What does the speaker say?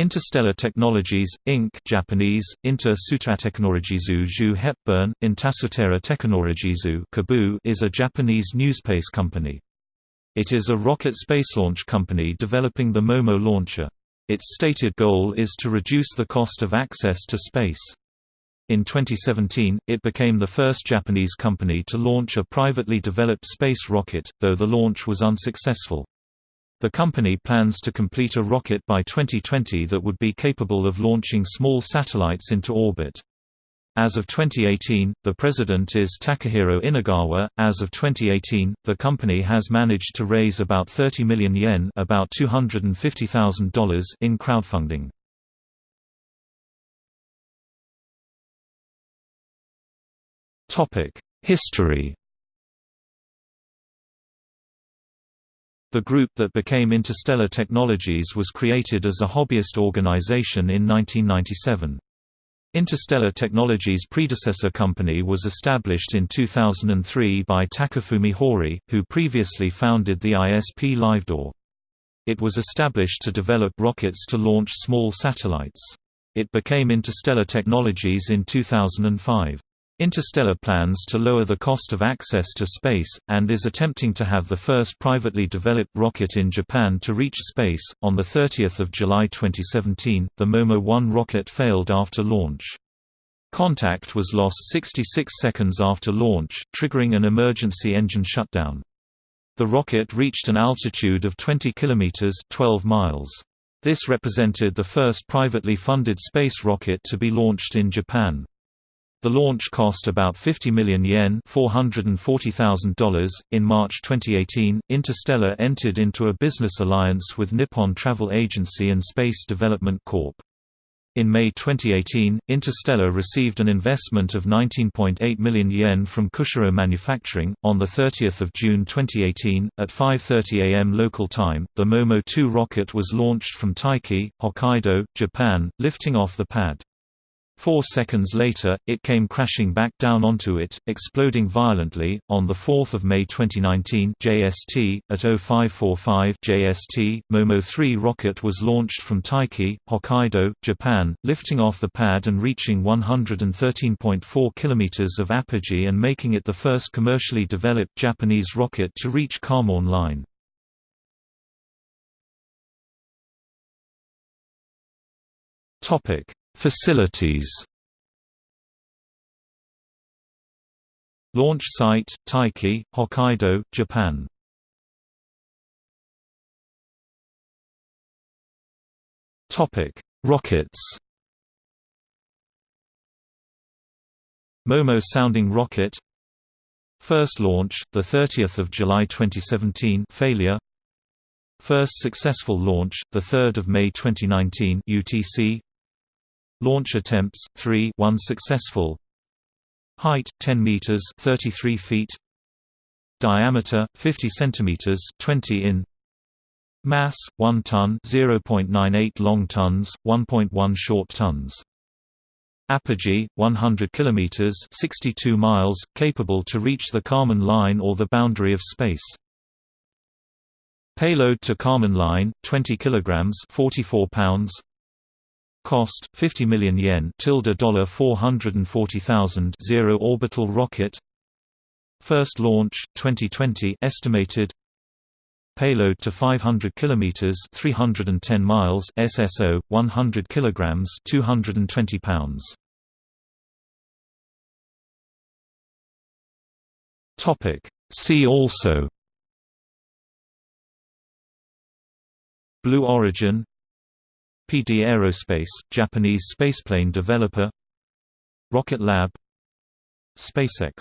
Interstellar Technologies, Inc. Japanese, Inter Sutatechnologies Ju Hepburn, Intasutera Technologies is a Japanese newspace company. It is a rocket space launch company developing the MOMO launcher. Its stated goal is to reduce the cost of access to space. In 2017, it became the first Japanese company to launch a privately developed space rocket, though the launch was unsuccessful. The company plans to complete a rocket by 2020 that would be capable of launching small satellites into orbit. As of 2018, the president is Takahiro Inagawa. As of 2018, the company has managed to raise about 30 million yen, about $250,000 in crowdfunding. Topic: History The group that became Interstellar Technologies was created as a hobbyist organization in 1997. Interstellar Technologies' predecessor company was established in 2003 by Takafumi Hori, who previously founded the ISP LiveDoor. It was established to develop rockets to launch small satellites. It became Interstellar Technologies in 2005. Interstellar plans to lower the cost of access to space, and is attempting to have the first privately developed rocket in Japan to reach space. On 30 July 2017, the Momo-1 rocket failed after launch. Contact was lost 66 seconds after launch, triggering an emergency engine shutdown. The rocket reached an altitude of 20 kilometers (12 miles). This represented the first privately funded space rocket to be launched in Japan. The launch cost about 50 million yen $440,000. .In March 2018, Interstellar entered into a business alliance with Nippon Travel Agency and Space Development Corp. In May 2018, Interstellar received an investment of 19.8 million yen from Kushiro Manufacturing. On the 30th of June 2018, at 5:30 a.m. local time, the Momo 2 rocket was launched from Taiki, Hokkaido, Japan, lifting off the pad. Four seconds later, it came crashing back down onto it, exploding violently. On 4 May 2019 JST, at 0545 JST, Momo 3 rocket was launched from Taiki, Hokkaido, Japan, lifting off the pad and reaching 113.4 km of apogee and making it the first commercially developed Japanese rocket to reach Kármán line. Topic Facilities. Launch site, Taiki, Hokkaido, Japan. Topic Rockets. Momo sounding rocket. First launch, 30 July 2017 failure. First successful launch, 3 May 2019 UTC Launch attempts 3 1 successful. Height 10 meters 33 feet. Diameter 50 centimeters 20 in. Mass 1 ton 0.98 long tons 1.1 short tons. Apogee 100 kilometers 62 miles capable to reach the Kármán line or the boundary of space. Payload to Kármán line 20 kilograms 44 pounds Cost 50 million yen tilde dollar 440,000 zero orbital rocket. First launch 2020 estimated Payload to 500 kilometers 310 miles SSO 100 kilograms 220 pounds. Topic. See also Blue Origin PD Aerospace, Japanese spaceplane developer Rocket Lab SpaceX